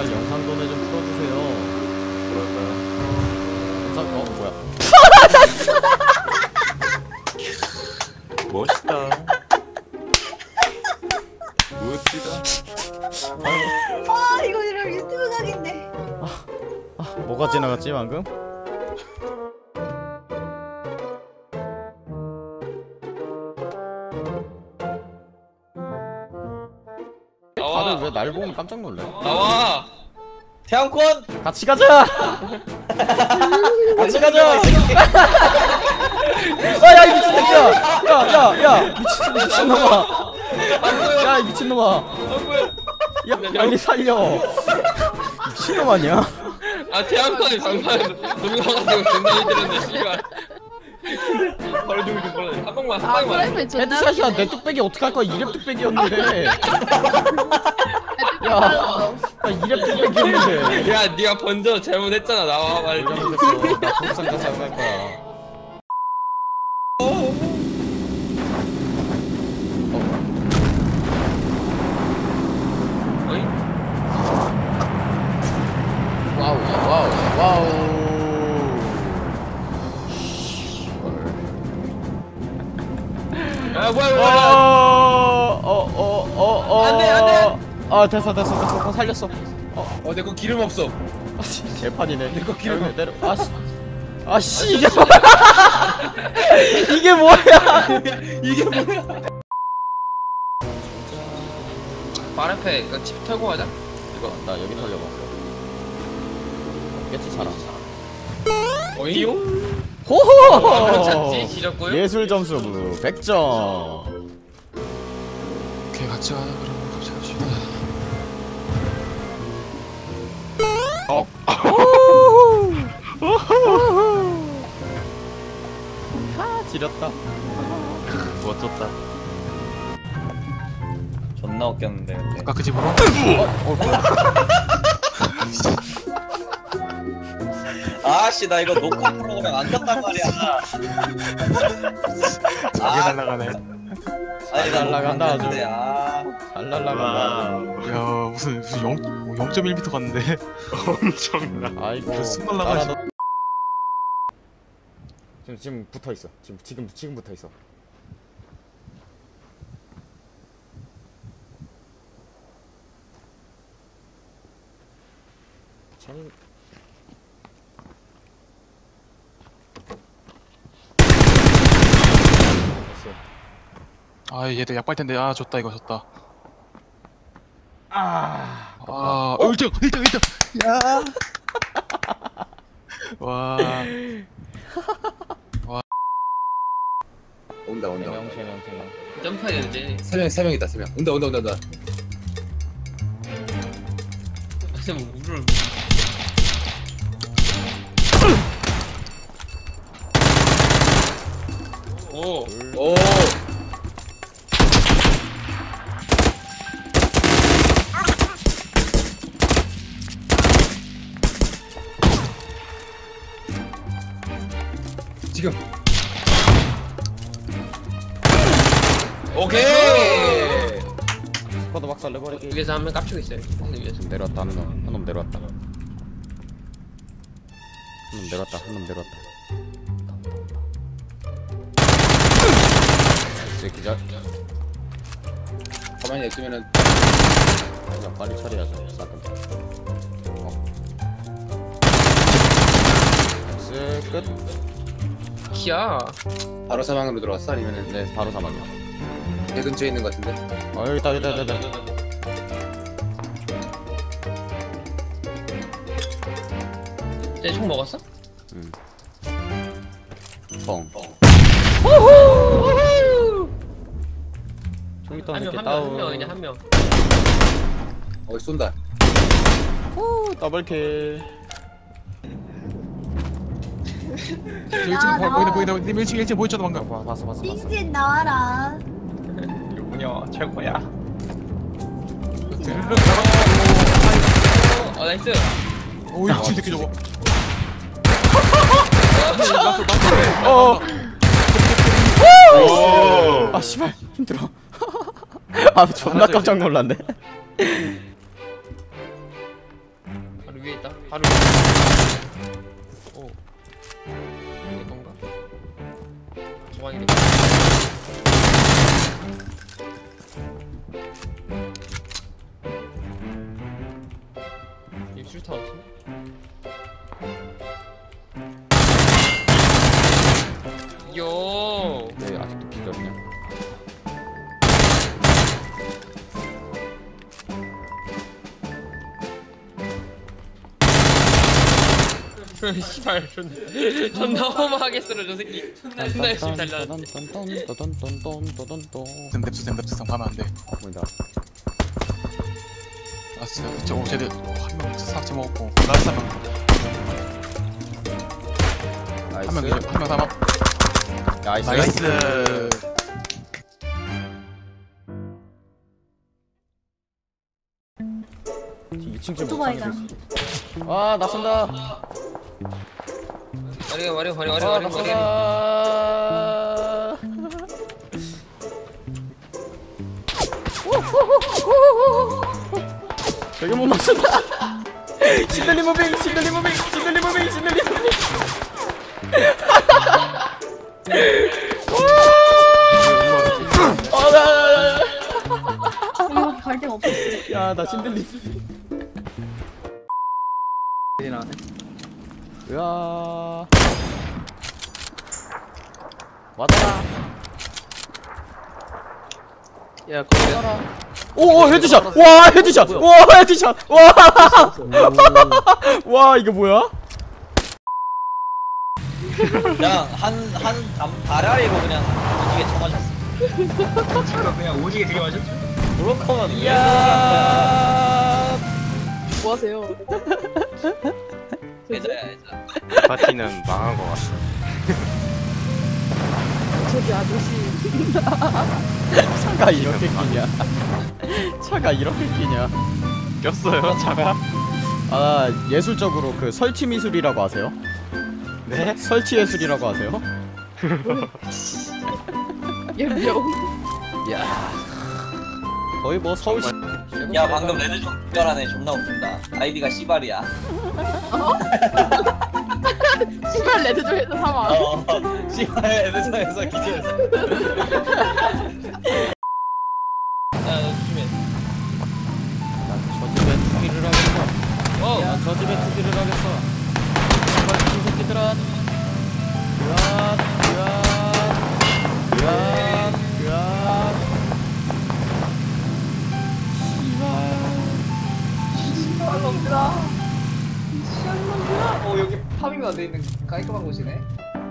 제발 영상 도내 좀 풀어주세요. 영상 어 뭐야? 멋있다. 멋지다. 아 이거 이런 유튜브 각인데 아 뭐가 지나갔지 방금? 다들 왜 날 보면 깜짝 놀래? 나와 태양권 같이 가자. 같이 가자. 아야 이 미친 새끼야. 야야야 미친 미친놈아. 야 이 미친놈아. 야 빨리 살려. 미친놈 아니야? 아 태양권이 존나 힘들었네 씨발 바로 죽을 줄 몰라 한 방만 한아 방만 존나 헤드샷이야 내 뚝배기 어떻게 할 거야 이랩 뚝배기였는데. 야, 야야 이랩 뚝배기였는데. 야 니가 먼저 잘못했잖아 나와 빨리 잘못했어. 나 부부상자 사갈 거야. 어이? 와우 와우 와우. 야 뭐야 뭐야 아 됐어 됐어 됐어. 어, 살렸어. 어, 내 거 기름 없어. 아씨. 개판이네. 내 거 기름 여기 내려. 아씨. 아씨. 이게 뭐야 이게 뭐야? 이게 뭐야? 발 앞에 그집 털고 가자. 이거 나 여기 털려봐. 없겠지 사람. 어이? 호호! 예술 점수 100점. 오케이 같이 가자 그럼 하 지렸다 멋졌다. 존나 웃겼는데 근데 아까 그 집으로? 어 뭐야 아씨 나 이거 녹화 프로그램 안 떴단 말이야 아, 날라가네. 아니 나 날라간다, 아주. 아잘 날라간다 야 무슨 무슨 0 0.1m 갔는데. 엄청나. 아이고 그숨 날라가지. 따라다- 지금 지금 붙어 있어 지금 지금 지금 붙어 있어 됐어 아 얘들 약발 텐데 아 졌다 이거 졌다. 아아 1등 1등 1등. 야. 와. 온다 온다 세명 세명 점프해야 되지. 세 명 세 명이다 세 명. 온다 온다 온다 온다. 쌤 물을 오. 오 지금. 오케이. squad 박살 내버리기 위에서 한 명 깝치고 있어요. 위에서. 내려왔다 한놈 한 놈 내려왔다. 한 놈 내려왔다 한 놈 내려왔다. nice 기절. 가만히 냅두면은 그냥 빨리 처리하자 싸끔 어. nice 끝 키야. 바로 사망으로 들어왔어? 아니면은 네, 바로 사망이야 배 근처에 있는 것 같은데? 어 여기 있다 여기 있다 여기 있다 쟤총 먹었어? 뻥 저기 있다 한명 이렇게 한명한 다운. 명 그냥 한 명. 어 쏜다. 오, double kill 저 1층 아, 보인다 보인다. 보인다 1층 1층 보였잖아 방금? 와 봤어 봤어 봤어. 띵진 나와라. 유부녀 최고야. 드르륵 어 nice. 오이 미친 새끼 저거. 어. 어. 아 씨발. 힘들어. 아 존나 깜짝 놀랐네. 바로 위에 있다. 바로. 위에. 내 건가? 정환이 내 건가? 입술타 없어? 요! 네, 아직도 기절이냐? 씨발 존 존나 험하게 쓰러 저 새끼. 존나 열심히 달려. 샘뎁스 샘뎁스 상 가면 안돼 보인다 아 진짜 진짜 오 쟤들 한명 삭제 먹었고 라스 한명 한명 나이스 한명 남았 나이스 나이스 2층 집 오토바이다. 아 나선다 와리 와리 와리 와리 아 와리 와리. 나선다 저기 못 맞춘다. 신들리 무빙 신들리 무빙 신들리 무빙 신들리 무빙. 어나 이렇게 갈 데가 없어. 야 나 신들리 으아 와다라 야 거기 오오 헤드샷. 와 헤드샷. 와 헤드샷. 와 와 이거 뭐야? 그냥 한한 다라리로 그냥 오지게 쳐맞았어. 그냥 오지게 되게 맞았죠? 거면 이야. 뭐 하세요? 애자야 애자. 파티는 망한 것 같아. 저기 아저씨 차가 이렇게 끼냐 차가 이렇게 끼냐 꼈어요, 차가? 아 예술적으로 그 설치 미술이라고 하세요? 네? 설치 예술이라고 하세요? 예명 이야 거의 뭐 서울시 야 방금 red zone 구별하네 존나 웃긴다. 아이디가 씨발이야. 시발 red zone에서 사망 어 씨발 red zone에서 기절했어. 야너 조심해. 난저 집에 투기를 하겠어. 어. 난저 집에 투기를 하겠어. 빨리 이 새끼들아. 으아 으아 으아 으아. 어 파밍도 안돼 있는 깔끔한 곳이네.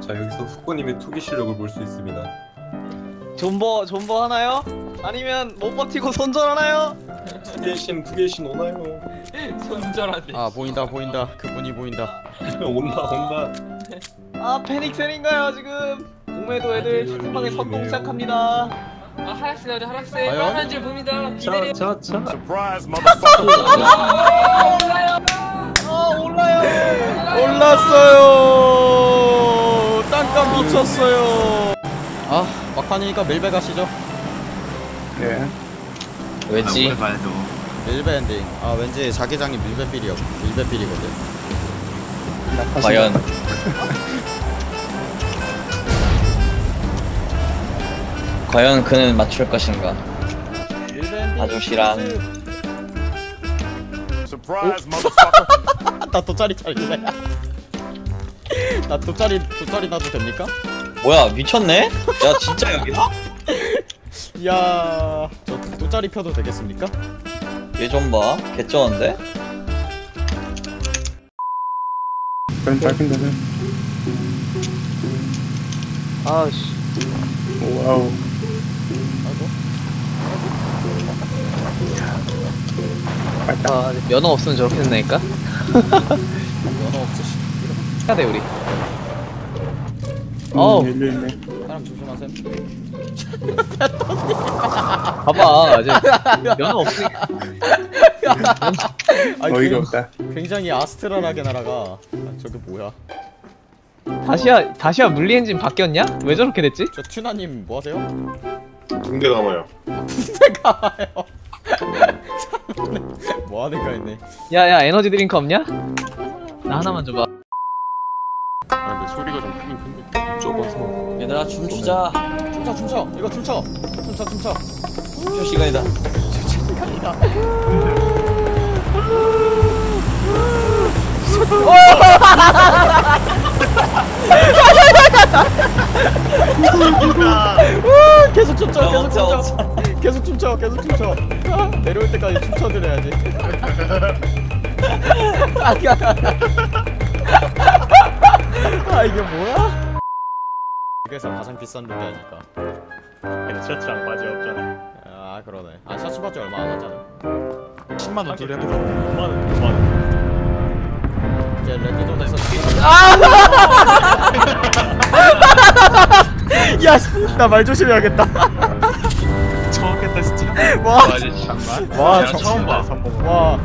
자, 여기서 후보님의 투기 실력을 볼 수 있습니다. 존버 존버 하나요? 아니면 못 버티고 손절 하나요? 투개신, 투개신 오나요? 손절하네. 아 보인다 보인다 그분이 보인다 온다, 온다. 아 패닉셀인가요 지금? 공매도 애들 채팅방에 선동 시작합니다. 아 하락세 나오죠 하락세. 빨간 줄 보입니다. 기다려. 자, 자. 아 올라요. 올랐어요. 땅값 미쳤어요. 아 막판이니까 밀배 가시죠. 네. 왜지? 밀배 엔딩. 아 왠지 자기장이 밀배 feel이요. 밀배 feel이거든. 과연. 과연 그는 맞출 것인가? 밀배 엔딩. 아저씨랑. 나 돗자리 차릴래 나 돗자리 돗자리 놔도 됩니까? 뭐야 미쳤네? 야 진짜 여기다? 이야 저 돗자리 펴도 되겠습니까? 얘 좀 봐. 개쩌는데? 아씨. 아이고 아 면허 없으면 저렇게 된다니까? 면허 없으시 해야 돼 우리. 어우 사람 조심하세요 봐봐 이제 면허 없으니까. 어이가 없다 굉장히 아스트랄하게 날아가 아, 저게 뭐야 다시야 다시야 물리 엔진 바뀌었냐? 왜 저렇게 됐지? 저 튜나님 뭐 하세요? 붕대 감아요. 붕대 감아요 뭐 하는 거 있네 야야 에너지 드링크 없냐? 나 하나만 줘봐. 아, 근데 소리가 좀 크긴 큰데. 좁아서. 얘들아 춤추자. 춤춰 춤춰 이거 춤춰 춤춰 춤춰 춤출 시간이다. 시간이다 우, 계속 춤춰 계속 춤춰 계속 춤춰 계속 춤춰. 아, 내려올 때까지 춤춰드려야지. 아 이게 뭐야? 그래서 가장 비싼 룩이 아닐까? 근데 셔츠랑 바지 없잖아. 아 그러네. 아 셔츠 바지 얼마 안 하잖아. 10만 원 둘이 합해서 5만원 5만원. 이제 레드존에서 야나 말 조심해야겠다 와와 와, 야, 저- 처음 봐 와,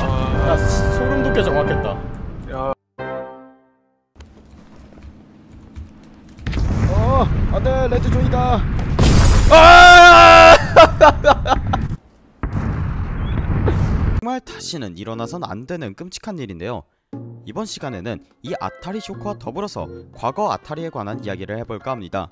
아, 야 소름 돋게 정확했다. 야 어, 안 돼 레드 존이다. 아! 정말 다시는 일어나선 안 되는 끔찍한 일인데요. 이번 시간에는 이 아타리 쇼크와 더불어서 과거 아타리에 관한 이야기를 해볼까 합니다.